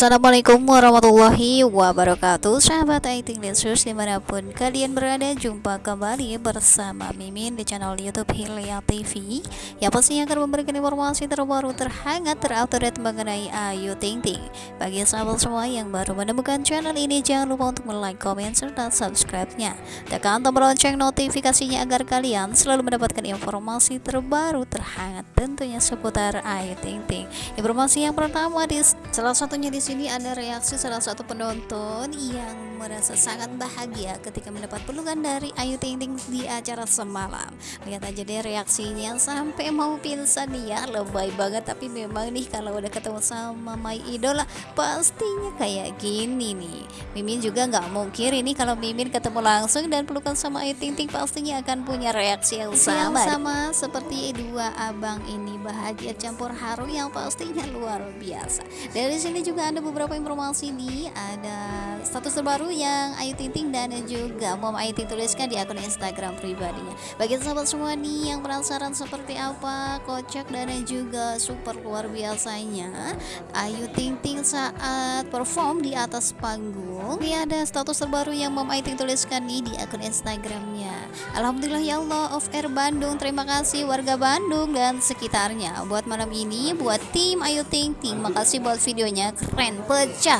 Assalamualaikum warahmatullahi wabarakatuh. Sahabat Aiting Lensus di mana pun kalian berada Jumpa kembali bersama Mimin di channel Youtube Hilya TV Yang pastinya akan memberikan informasi terbaru terhangat terupdate mengenai Ayu Ting Ting. Bagi sahabat semua yang baru menemukan channel ini Jangan lupa untuk like, komen, serta subscribe-nya. Tekan tombol lonceng notifikasinya agar kalian selalu mendapatkan informasi terbaru terhangat Tentunya seputar Ayu Ting Ting. Informasi yang pertama di salah satunya di sini ada reaksi salah satu penonton yang merasa sangat bahagia ketika mendapat pelukan dari Ayu Ting Ting di acara semalam. Lihat aja deh reaksinya sampai mau pingsan ya, lebay banget tapi memang nih kalau udah ketemu sama my idola pastinya kayak gini nih. Mimin juga nggak mungkin ini kalau Mimin ketemu langsung dan pelukan sama Ayu Ting Ting pastinya akan punya reaksi yang sama. Yang sama seperti dua abang ini bahagia campur haru yang pastinya luar biasa. Dari sini juga ada beberapa informasi nih, ada status terbaru yang Ayu Ting Ting dan juga Mom Ayu Ting tuliskan di akun Instagram pribadinya. Bagi sahabat semua nih yang penasaran seperti apa kocak dan juga super luar biasanya Ayu Ting Ting saat perform di atas panggung. Ini ada status terbaru yang Mom Ayu Ting tuliskan nih di akun Instagramnya. Alhamdulillah ya Allah of Air Bandung. Terima kasih warga Bandung dan sekitarnya buat malam ini buat tim Ayu Ting Ting. Makasih buat videonya keren pecah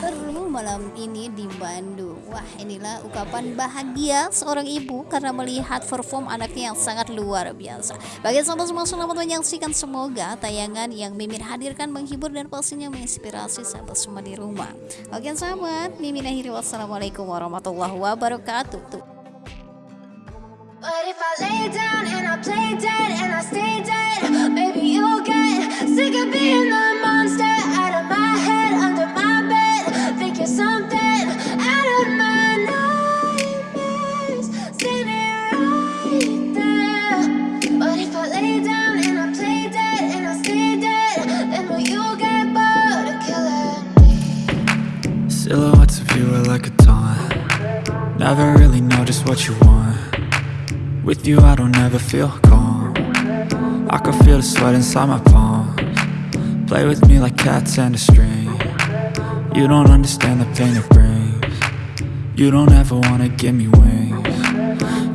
malam ini di Bandung Wah inilah ungkapan bahagia seorang ibu karena melihat perform anaknya yang sangat luar biasa. Bagi sahabat semua selamat menyaksikan. Semoga tayangan yang Mimin hadirkan menghibur dan pastinya menginspirasi sahabat semua di rumah. Oke sahabat Mimin akhiri. Wassalamualaikum warahmatullahi wabarakatuh. Tuh. Sick of being the with you I don't ever feel calm. I can feel the sweat inside my palms. Play with me like cats and a string. You don't understand the pain it brings. You don't ever wanna give me wings.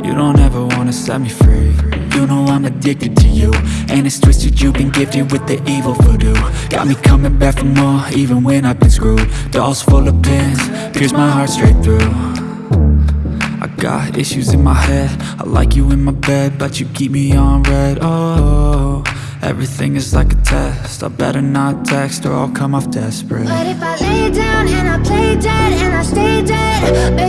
You don't ever wanna set me free. You know I'm addicted to you And it's twisted you've been gifted with the evil voodoo. Got me coming back for more even when I've been screwed. Dolls full of pins, pierce my heart straight through Got issues in my head. I like you in my bed But you keep me on red. Oh, everything is like a test. I better not text Or I'll come off desperate. But if I lay down and I play dead And I stay dead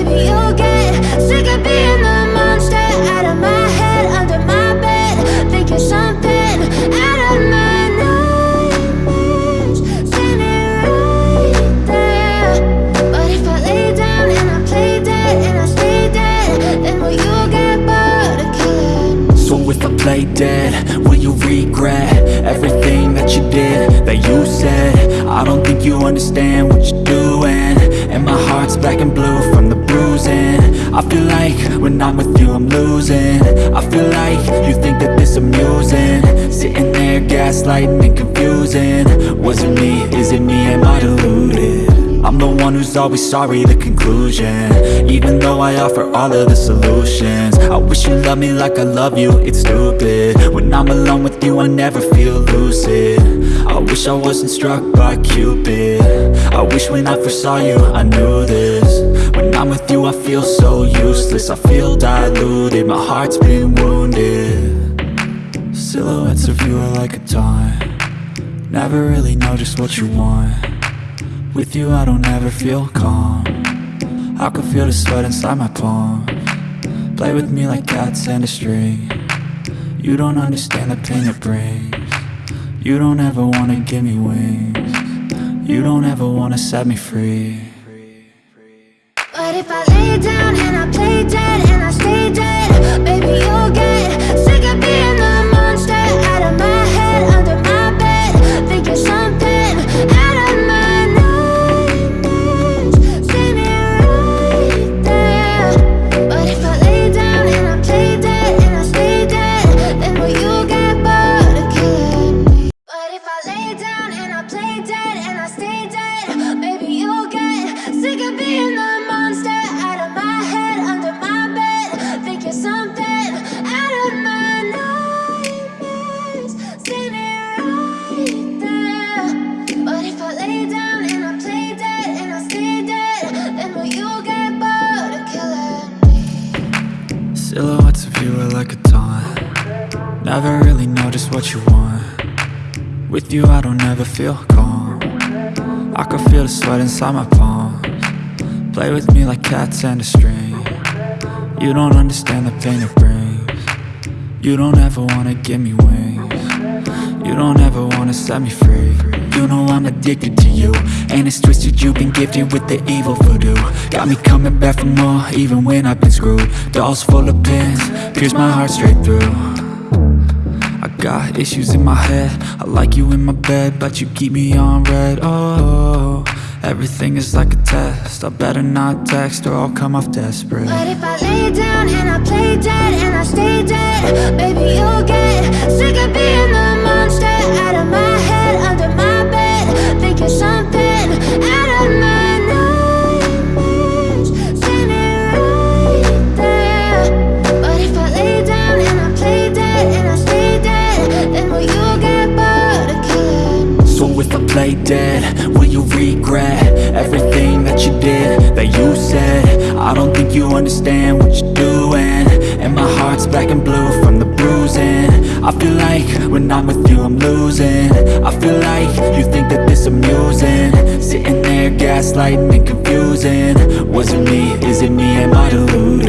play dead Will you regret everything that you did, that you said? I don't think you understand what you're doing. And my heart's black and blue from the bruising. I feel like when I'm with you I'm losing. I feel like you think that this amusing. Sitting there gaslighting and confusing. Was it me? Is it me? Am I deluded? I'm the one who's always sorry, the conclusion. Even though I offer all of the solutions. I wish you loved me like I love you, it's stupid. When I'm alone with you, I never feel lucid. I wish I wasn't struck by Cupid. I wish when I first saw you, I knew this. When I'm with you, I feel so useless. I feel diluted, my heart's been wounded. Silhouettes of you are like a taunt. Never really know just what you want with you I don't ever feel calm. I can feel the sweat inside my palm. Play with me like cats and a string. You don't understand the pain it brings. You don't ever wanna give me wings. You don't ever wanna set me free. But if I lay down and I play dead and I stay dead Never really know just what you want. With you I don't ever feel calm. I can feel the sweat inside my palms. Play with me like cats and a string. You don't understand the pain it brings. You don't ever wanna give me wings. You don't ever wanna set me free. You know I'm addicted to you. And it's twisted you've been gifted with the evil voodoo. Got me coming back for more even when I've been screwed. Dolls full of pins, pierce my heart straight through I got issues in my head. I like you in my bed But you keep me on red. Oh, everything is like a test. I better not text or I'll come off desperate. But if I lay down and I play dead and I stay dead Baby, you'll get Play dead, will you regret Everything that you did, that you said? I don't think you understand what you're doing. And my heart's black and blue from the bruising. I feel like when I'm with you I'm losing. I feel like you think that this amusing. Sitting there gaslighting and confusing. Was it me, is it me, am I deluded?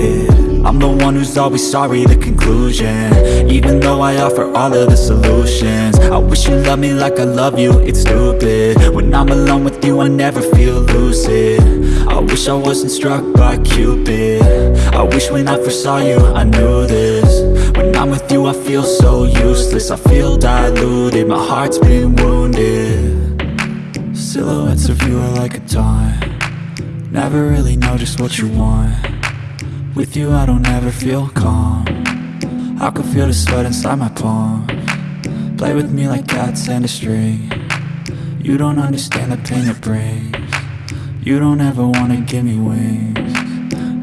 I'm the one who's always sorry, the conclusion. Even though I offer all of the solutions. I wish you loved me like I love you, it's stupid. When I'm alone with you, I never feel lucid. I wish I wasn't struck by Cupid. I wish when I first saw you, I knew this. When I'm with you, I feel so useless. I feel diluted, my heart's been wounded. Silhouettes of you are like a taunt. Never really know just what you want with you I don't ever feel calm. I can feel the sweat inside my palm. Play with me like cats and a string. You don't understand the pain it brings. You don't ever wanna give me wings.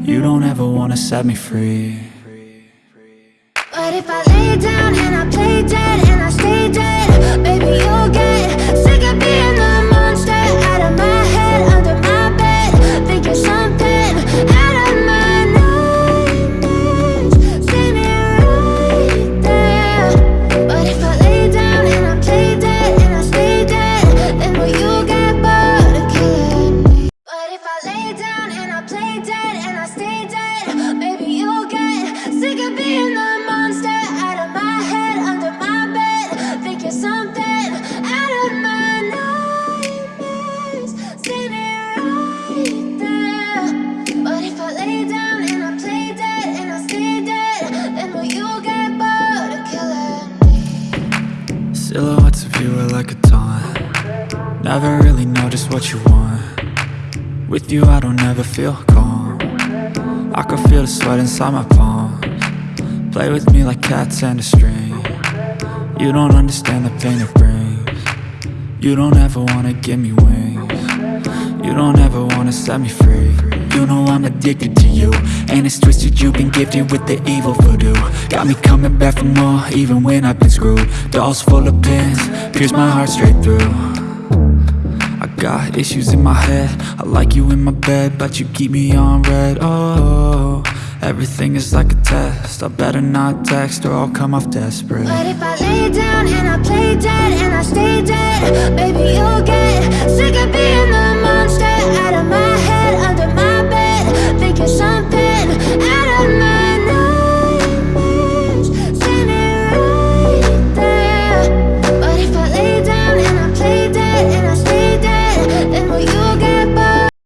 You don't ever wanna set me free. But if I lay down and I play dead what you want. With you I don't ever feel calm. I can feel the sweat inside my palms. Play with me like cats and a string. You don't understand the pain it brings. You don't ever wanna give me wings. You don't ever wanna set me free. You know I'm addicted to you. And it's twisted you've been gifted with the evil voodoo. Got me coming back for more even when I've been screwed. Dolls full of pins, pierce my heart straight through got issues in my head. I like you in my bed But you keep me on red. Oh, everything is like a test. I better not text or I'll come off desperate. But if I lay down and I play dead and I stay dead Baby, you'll get